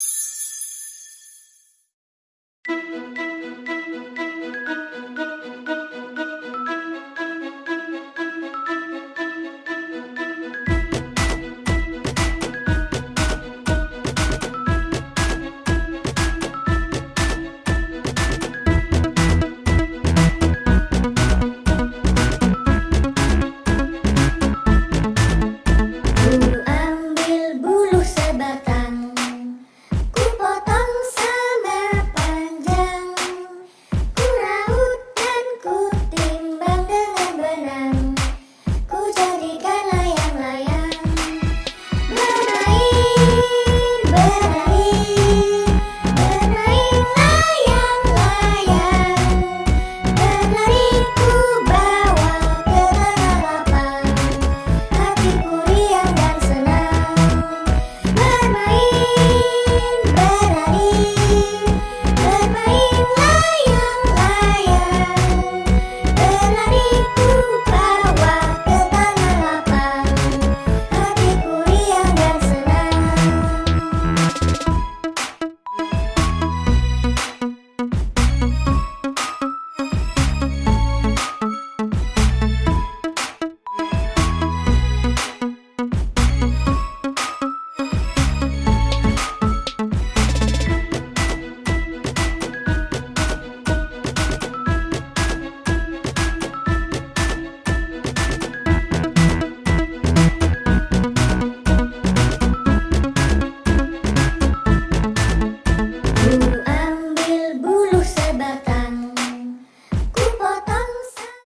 you